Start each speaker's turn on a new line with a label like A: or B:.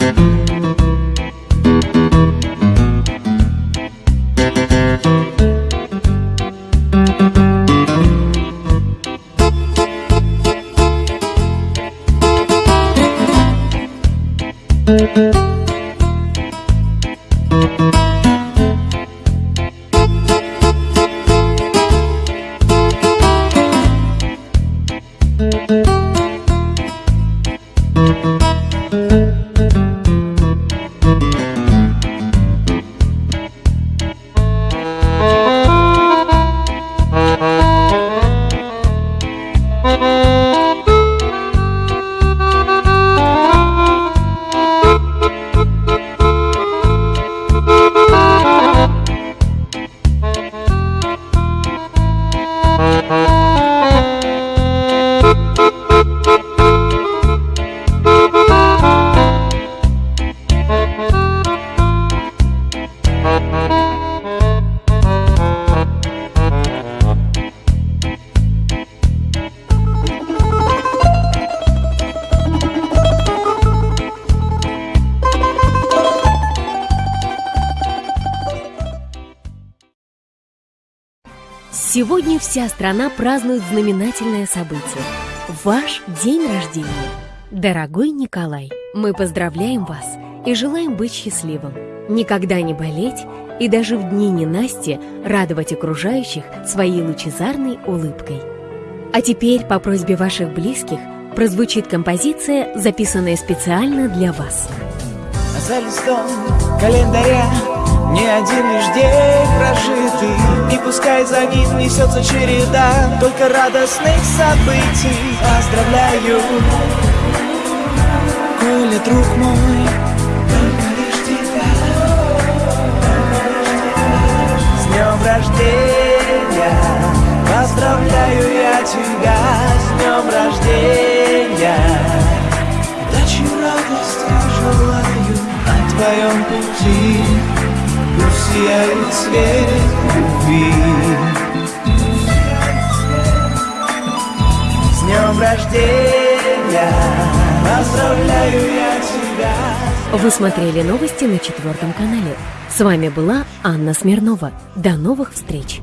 A: Thank Música Сегодня вся страна празднует знаменательное событие – ваш день рождения. Дорогой Николай, мы поздравляем вас и желаем быть счастливым, никогда не болеть и даже в дни ненасти радовать окружающих своей лучезарной улыбкой. А теперь, по просьбе ваших близких, прозвучит композиция, записанная специально для вас.
B: За листом календаря не один лишь день прожитый Пускай за ним несется череда Только радостных событий. Поздравляю, Коля, друг мой С днем рождения. Поздравляю я тебя. С днем рождения. Удачи, радости желаю На твоем пути. Пусть сияет свет любви С днем рождения Поздравляю я тебя
A: Вы смотрели новости на четвертом канале. С вами была Анна Смирнова. До новых встреч!